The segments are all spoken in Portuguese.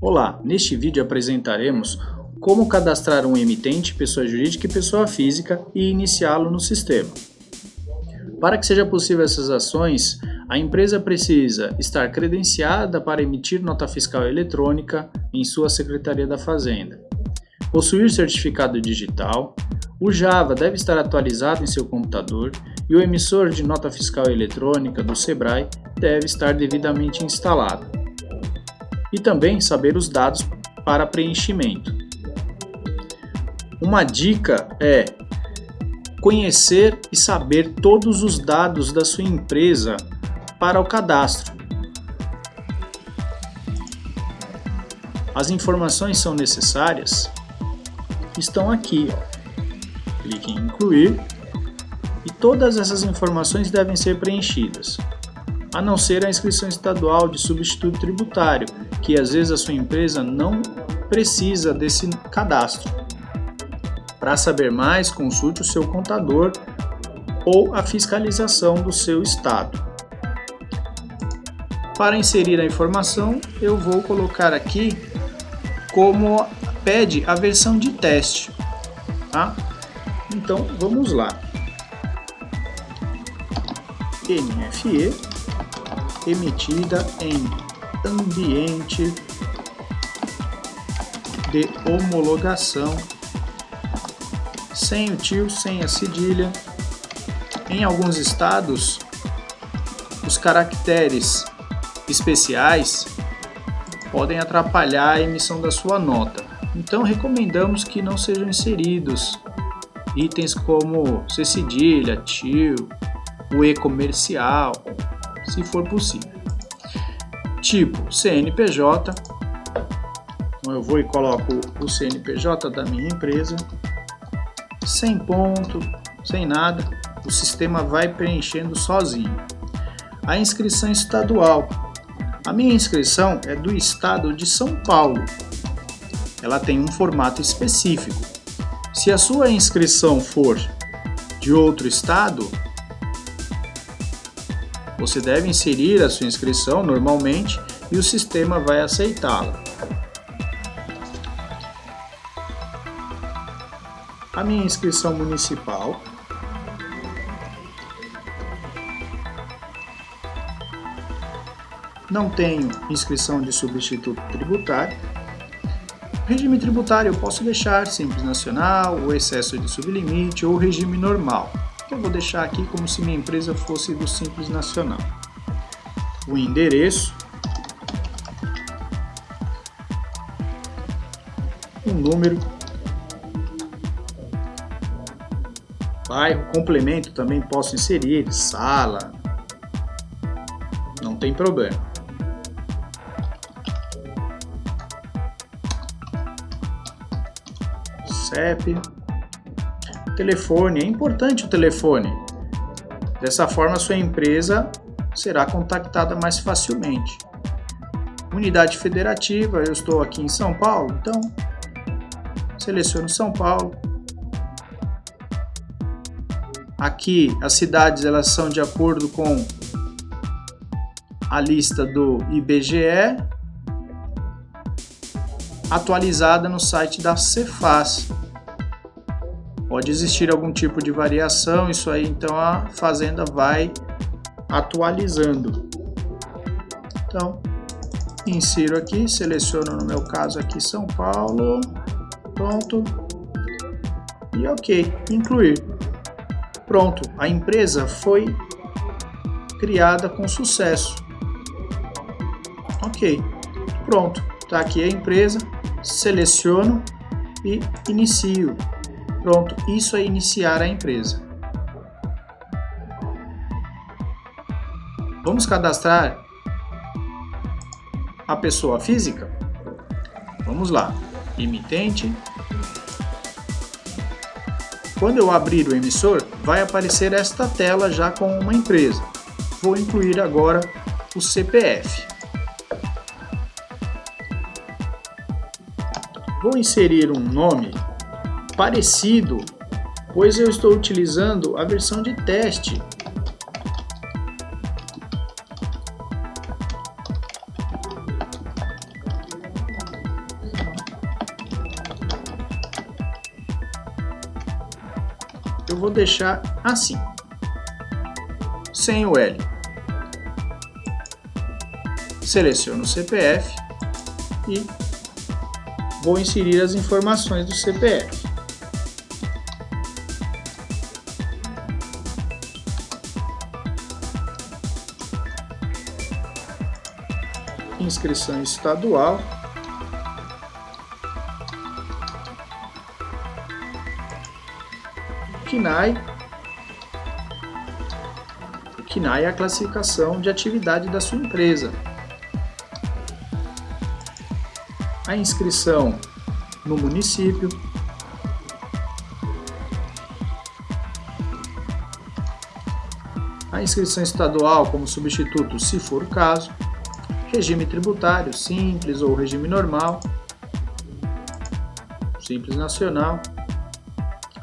Olá, neste vídeo apresentaremos como cadastrar um emitente, pessoa jurídica e pessoa física e iniciá-lo no sistema. Para que seja possível essas ações, a empresa precisa estar credenciada para emitir nota fiscal eletrônica em sua Secretaria da Fazenda, possuir certificado digital, o Java deve estar atualizado em seu computador e o emissor de nota fiscal eletrônica do SEBRAE deve estar devidamente instalado e também saber os dados para preenchimento. Uma dica é conhecer e saber todos os dados da sua empresa para o cadastro. As informações são necessárias? Estão aqui. Ó. Clique em incluir e todas essas informações devem ser preenchidas, a não ser a inscrição estadual de substituto tributário, que às vezes a sua empresa não precisa desse cadastro. Para saber mais, consulte o seu contador ou a fiscalização do seu estado. Para inserir a informação, eu vou colocar aqui como pede a versão de teste. Tá? Então vamos lá. NFE emitida em ambiente de homologação, sem o tio, sem a cedilha. Em alguns estados, os caracteres especiais podem atrapalhar a emissão da sua nota. Então recomendamos que não sejam inseridos itens como C cedilha, tio, o E comercial, se for possível tipo CNPJ. Então eu vou e coloco o CNPJ da minha empresa, sem ponto, sem nada, o sistema vai preenchendo sozinho. A inscrição estadual. A minha inscrição é do estado de São Paulo. Ela tem um formato específico. Se a sua inscrição for de outro estado, você deve inserir a sua inscrição normalmente e o sistema vai aceitá-la. A minha inscrição municipal não tenho inscrição de substituto tributário. Regime tributário eu posso deixar Simples Nacional, o excesso de sublimite ou regime normal eu vou deixar aqui como se minha empresa fosse do Simples Nacional. O endereço, um número, bairro, complemento também posso inserir, sala, não tem problema. CEP, telefone, é importante o telefone. Dessa forma, sua empresa será contactada mais facilmente. Unidade federativa, eu estou aqui em São Paulo, então seleciono São Paulo. Aqui as cidades elas são de acordo com a lista do IBGE atualizada no site da Cefaz. Pode existir algum tipo de variação, isso aí então a fazenda vai atualizando. Então, insiro aqui, seleciono no meu caso aqui São Paulo, pronto, e ok, incluir. Pronto, a empresa foi criada com sucesso. Ok, pronto, está aqui a empresa, seleciono e inicio. Pronto, isso é iniciar a empresa. Vamos cadastrar a pessoa física? Vamos lá. Emitente. Quando eu abrir o emissor, vai aparecer esta tela já com uma empresa. Vou incluir agora o CPF. Vou inserir um nome parecido, pois eu estou utilizando a versão de teste. Eu vou deixar assim, sem o L. Seleciono o CPF e vou inserir as informações do CPF. Inscrição estadual. KINAI. O KINAI é a classificação de atividade da sua empresa. A inscrição no município. A inscrição estadual como substituto, se for o caso. Regime tributário, simples ou regime normal. Simples nacional.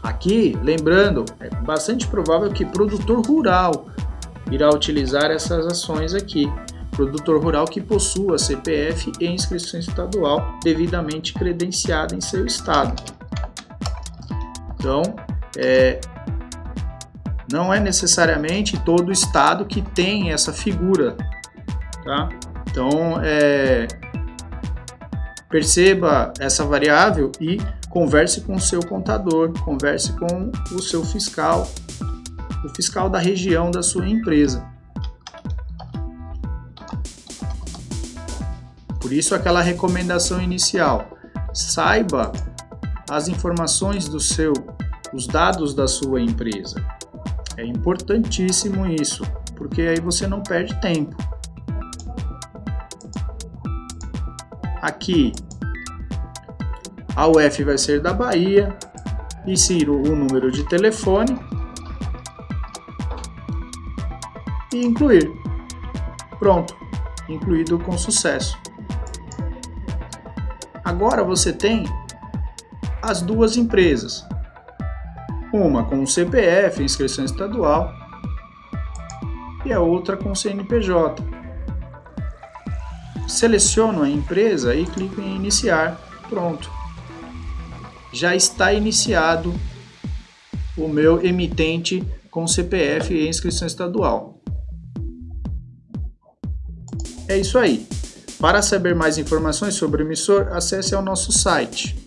Aqui, lembrando, é bastante provável que produtor rural irá utilizar essas ações aqui. Produtor rural que possua CPF e inscrição estadual devidamente credenciada em seu estado. Então, é, não é necessariamente todo estado que tem essa figura, tá? Então, é, perceba essa variável e converse com o seu contador, converse com o seu fiscal, o fiscal da região da sua empresa. Por isso aquela recomendação inicial, saiba as informações do seu, os dados da sua empresa. É importantíssimo isso, porque aí você não perde tempo. Aqui a UF vai ser da Bahia, insiro o número de telefone e incluir. Pronto, incluído com sucesso. Agora você tem as duas empresas, uma com o CPF, inscrição estadual, e a outra com o CNPJ. Seleciono a empresa e clico em iniciar. Pronto já está iniciado o meu emitente com CPF e inscrição estadual. É isso aí. Para saber mais informações sobre o emissor, acesse ao nosso site.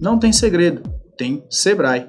Não tem segredo, tem Sebrae.